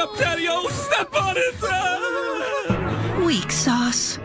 up, Daddy-O, step on it! Weak sauce.